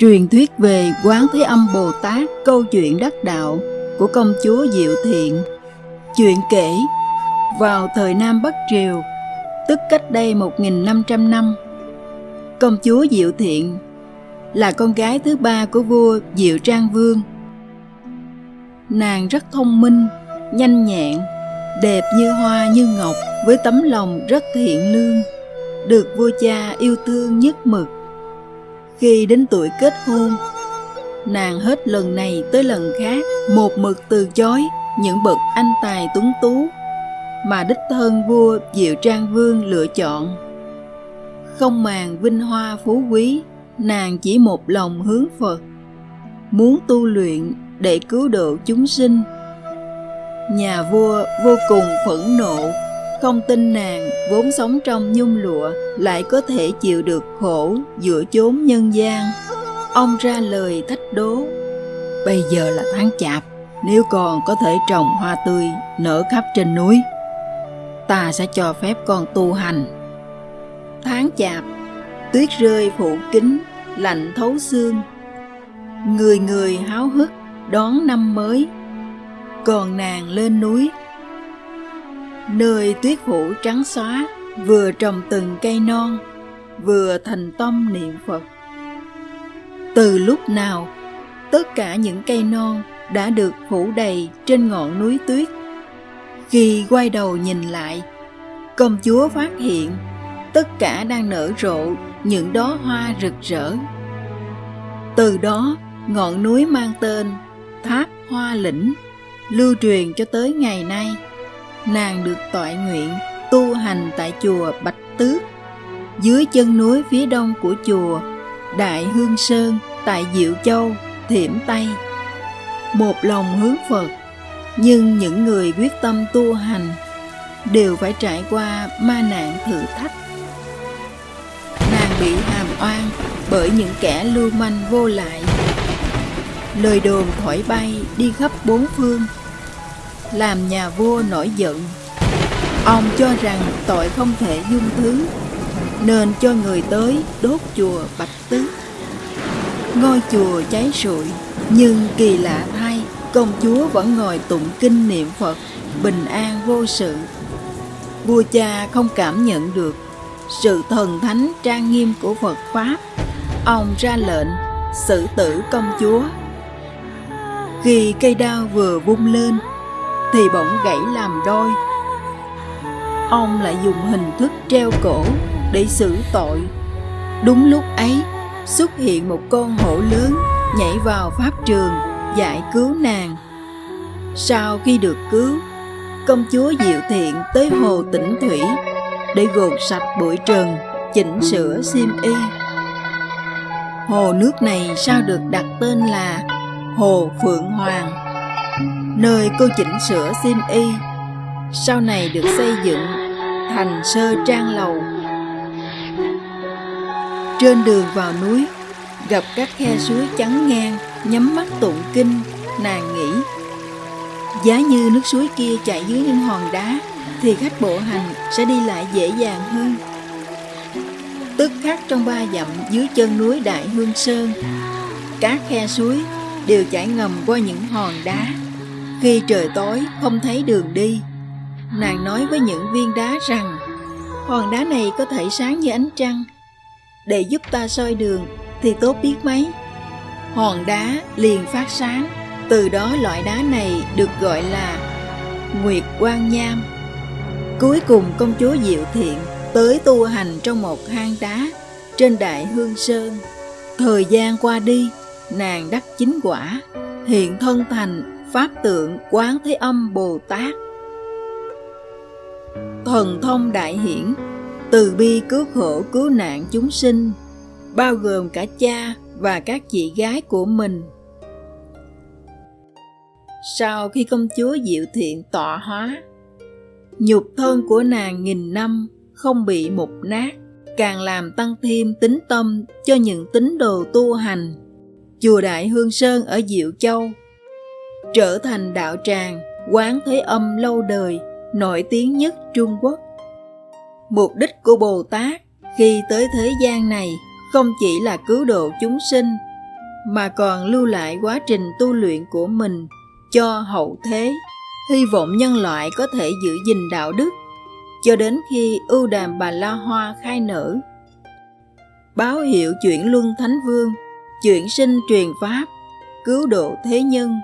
Truyền thuyết về Quán Thế Âm Bồ Tát câu chuyện đắc đạo của công chúa Diệu Thiện. Chuyện kể vào thời Nam Bắc Triều, tức cách đây 1.500 năm, công chúa Diệu Thiện là con gái thứ ba của vua Diệu Trang Vương. Nàng rất thông minh, nhanh nhẹn, đẹp như hoa như ngọc với tấm lòng rất thiện lương, được vua cha yêu thương nhất mực khi đến tuổi kết hôn, nàng hết lần này tới lần khác một mực từ chối những bậc anh tài tuấn tú mà đích thân vua Diệu Trang Vương lựa chọn. Không màng vinh hoa phú quý, nàng chỉ một lòng hướng Phật, muốn tu luyện để cứu độ chúng sinh. Nhà vua vô cùng phẫn nộ không tin nàng vốn sống trong nhung lụa lại có thể chịu được khổ giữa chốn nhân gian. Ông ra lời thách đố. Bây giờ là tháng chạp, nếu còn có thể trồng hoa tươi nở khắp trên núi, ta sẽ cho phép con tu hành. Tháng chạp, tuyết rơi phủ kính, lạnh thấu xương. Người người háo hức đón năm mới. Còn nàng lên núi nơi tuyết phủ trắng xóa, vừa trồng từng cây non, vừa thành tâm niệm phật. Từ lúc nào, tất cả những cây non đã được phủ đầy trên ngọn núi tuyết. Khi quay đầu nhìn lại, công chúa phát hiện tất cả đang nở rộ những đóa hoa rực rỡ. Từ đó, ngọn núi mang tên tháp hoa lĩnh, lưu truyền cho tới ngày nay nàng được tọa nguyện tu hành tại chùa Bạch Tước, dưới chân núi phía đông của chùa Đại Hương Sơn tại Diệu Châu, Thiểm Tây. Một lòng hướng Phật, nhưng những người quyết tâm tu hành đều phải trải qua ma nạn thử thách. Nàng bị hàm oan bởi những kẻ lưu manh vô lại. Lời đồn thổi bay đi khắp bốn phương làm nhà vua nổi giận. Ông cho rằng tội không thể dung thứ, nên cho người tới đốt chùa Bạch Tứ. Ngôi chùa cháy rụi, nhưng kỳ lạ thay, công chúa vẫn ngồi tụng kinh niệm Phật, bình an vô sự. Vua cha không cảm nhận được sự thần thánh trang nghiêm của Phật Pháp. Ông ra lệnh xử tử công chúa. Khi cây đao vừa vung lên, thì bỗng gãy làm đôi. Ông lại dùng hình thức treo cổ để xử tội. Đúng lúc ấy, xuất hiện một con hổ lớn nhảy vào pháp trường giải cứu nàng. Sau khi được cứu, công chúa Diệu Thiện tới hồ Tĩnh Thủy để gột sạch bụi trần, chỉnh sửa xiêm y. Hồ nước này sao được đặt tên là Hồ Phượng Hoàng nơi cô chỉnh sửa xiêm y, sau này được xây dựng thành sơ trang lầu. Trên đường vào núi, gặp các khe suối trắng ngang, nhắm mắt tụng kinh, nàng nghĩ, giá như nước suối kia chạy dưới những hòn đá, thì khách bộ hành sẽ đi lại dễ dàng hơn. Tức khắc trong ba dặm dưới chân núi đại hương sơn, các khe suối đều chảy ngầm qua những hòn đá khi trời tối không thấy đường đi, nàng nói với những viên đá rằng hòn đá này có thể sáng như ánh trăng. Để giúp ta soi đường thì tốt biết mấy. Hòn đá liền phát sáng, từ đó loại đá này được gọi là Nguyệt Quang Nham. Cuối cùng công chúa Diệu Thiện tới tu hành trong một hang đá trên Đại Hương Sơn. Thời gian qua đi, nàng đắc chính quả, hiện thân thành Pháp tượng Quán Thế Âm Bồ Tát. Thần thông đại hiển, Từ bi cứu khổ cứu nạn chúng sinh, Bao gồm cả cha và các chị gái của mình. Sau khi công chúa Diệu Thiện tọa hóa, Nhục thân của nàng nghìn năm không bị mục nát, Càng làm tăng thêm tính tâm cho những tín đồ tu hành. Chùa Đại Hương Sơn ở Diệu Châu. Trở thành đạo tràng, quán thế âm lâu đời, nổi tiếng nhất Trung Quốc. Mục đích của Bồ Tát khi tới thế gian này không chỉ là cứu độ chúng sinh, mà còn lưu lại quá trình tu luyện của mình cho hậu thế. Hy vọng nhân loại có thể giữ gìn đạo đức cho đến khi ưu đàm bà la hoa khai nở. Báo hiệu chuyển luân thánh vương chuyển sinh truyền pháp cứu độ thế nhân.